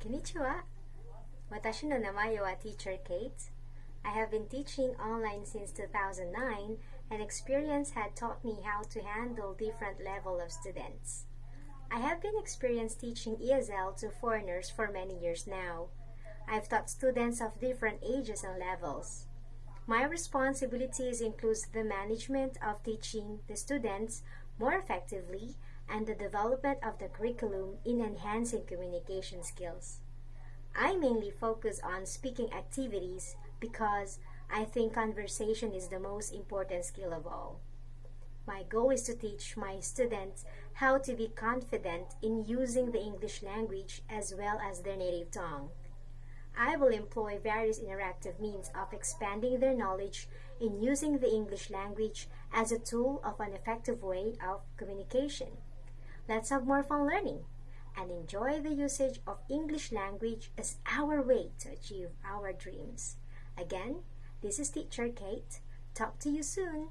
Konnichiwa! Watashi no namae wa Teacher Kate. I have been teaching online since 2009 and experience had taught me how to handle different level of students. I have been experienced teaching ESL to foreigners for many years now. I've taught students of different ages and levels. My responsibilities includes the management of teaching the students more effectively and the development of the curriculum in enhancing communication skills. I mainly focus on speaking activities because I think conversation is the most important skill of all. My goal is to teach my students how to be confident in using the English language as well as their native tongue. I will employ various interactive means of expanding their knowledge in using the English language as a tool of an effective way of communication. Let's have more fun learning and enjoy the usage of English language as our way to achieve our dreams. Again, this is Teacher Kate. Talk to you soon.